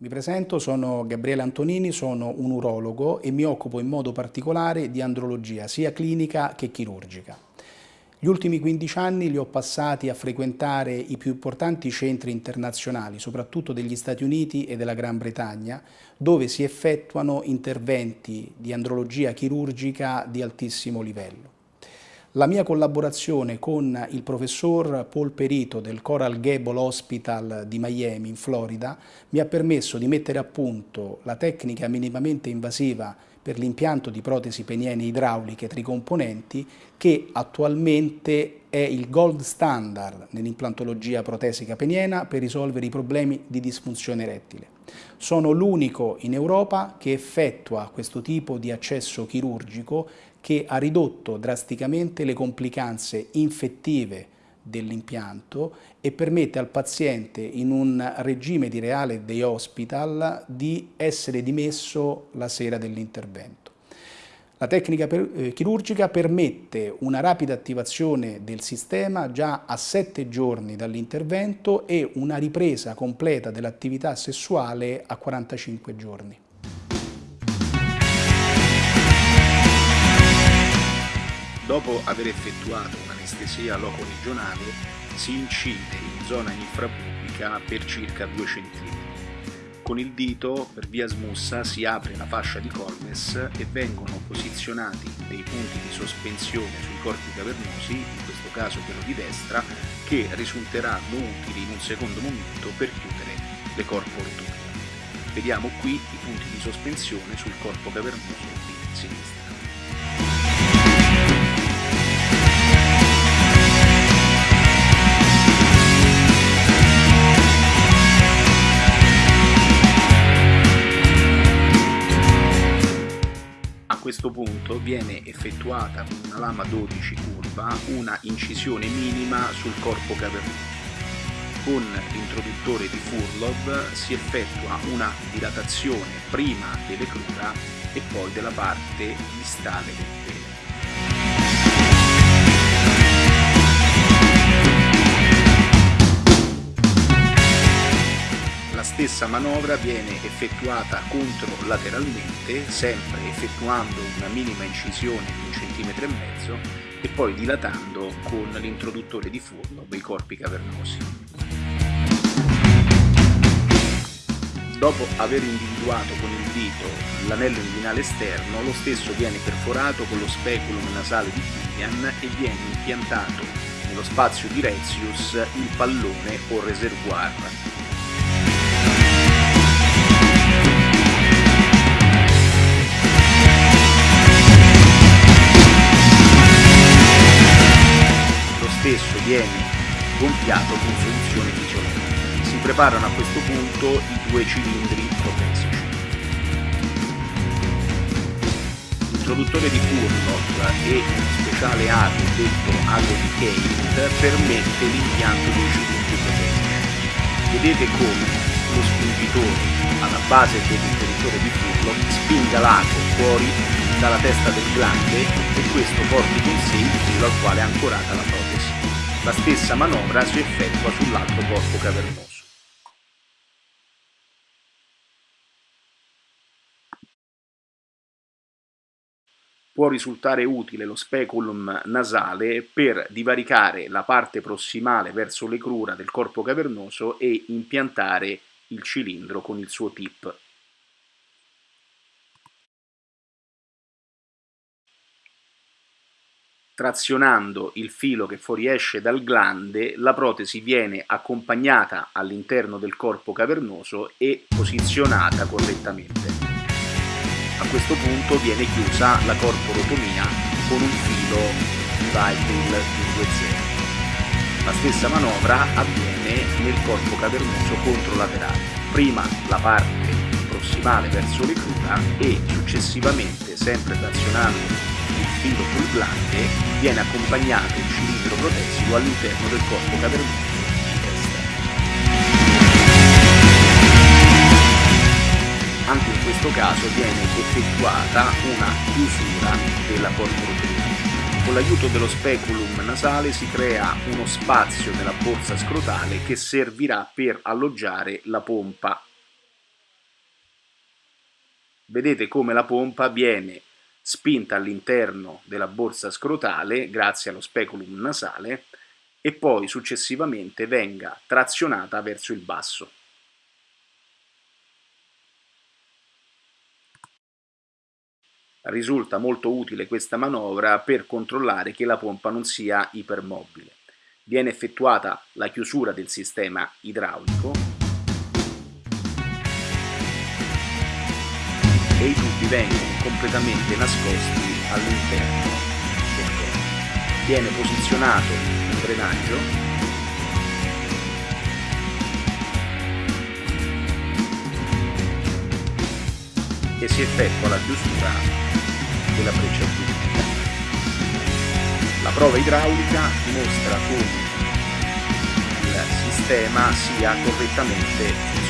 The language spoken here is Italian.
Mi presento, sono Gabriele Antonini, sono un urologo e mi occupo in modo particolare di andrologia, sia clinica che chirurgica. Gli ultimi 15 anni li ho passati a frequentare i più importanti centri internazionali, soprattutto degli Stati Uniti e della Gran Bretagna, dove si effettuano interventi di andrologia chirurgica di altissimo livello. La mia collaborazione con il professor Paul Perito del Coral Gable Hospital di Miami in Florida mi ha permesso di mettere a punto la tecnica minimamente invasiva per l'impianto di protesi peniene idrauliche tricomponenti che attualmente è il gold standard nell'implantologia protesica peniena per risolvere i problemi di disfunzione erettile. Sono l'unico in Europa che effettua questo tipo di accesso chirurgico che ha ridotto drasticamente le complicanze infettive dell'impianto e permette al paziente in un regime di reale day hospital di essere dimesso la sera dell'intervento. La tecnica per, eh, chirurgica permette una rapida attivazione del sistema già a 7 giorni dall'intervento e una ripresa completa dell'attività sessuale a 45 giorni. Dopo aver effettuato un'anestesia loco-regionale si incide in zona infrapubica per circa 2 cm. Con il dito, per via smussa, si apre la fascia di Colmes e vengono posizionati dei punti di sospensione sui corpi cavernosi, in questo caso quello di destra, che risulteranno utili in un secondo momento per chiudere le corporotomie. Vediamo qui i punti di sospensione sul corpo cavernoso di sinistra. Questo punto viene effettuata con una lama 12 curva una incisione minima sul corpo cavernoso. Con l'introduttore di Furlov si effettua una dilatazione prima delle crura e poi della parte distale del pene. Stessa manovra viene effettuata controlateralmente, sempre effettuando una minima incisione di un centimetro e mezzo e poi dilatando con l'introduttore di furno dei corpi cavernosi. Dopo aver individuato con il dito l'anello inguinale esterno, lo stesso viene perforato con lo speculum nasale di Kilian e viene impiantato nello spazio di Rezius il pallone o reservoir spesso viene gonfiato con soluzione fisiologica. Si preparano a questo punto i due cilindri protesici. L'introduttore di Furlock e un speciale ago detto ago di Kate permette l'impianto dei cilindri protesici. Vedete come lo spingitore alla base dell'interruttore di Furlock spinga l'ago fuori dalla testa del glande e questo porti con sé il filo al quale è ancorata la protesi. La stessa manovra si effettua sull'altro corpo cavernoso. Può risultare utile lo speculum nasale per divaricare la parte prossimale verso le crura del corpo cavernoso e impiantare il cilindro con il suo tip Trazionando il filo che fuoriesce dal glande, la protesi viene accompagnata all'interno del corpo cavernoso e posizionata correttamente. A questo punto viene chiusa la corporotomia con un filo Vibril 2.0. La stessa manovra avviene nel corpo cavernoso controlaterale. Prima la parte prossimale verso le crura e successivamente, sempre trazionando filo pulsante viene accompagnato un cilindro protesico all'interno del corpo cavernoso di testa. Anche in questo caso viene effettuata una chiusura della corporotomia. Con l'aiuto dello speculum nasale si crea uno spazio nella borsa scrotale che servirà per alloggiare la pompa vedete come la pompa viene spinta all'interno della borsa scrotale grazie allo speculum nasale e poi successivamente venga trazionata verso il basso. Risulta molto utile questa manovra per controllare che la pompa non sia ipermobile. Viene effettuata la chiusura del sistema idraulico e i tubi vengono completamente nascosti all'interno del corpo. Viene posizionato il drenaggio e si effettua la chiusura della breccia giuridica. La prova idraulica dimostra come il sistema sia correttamente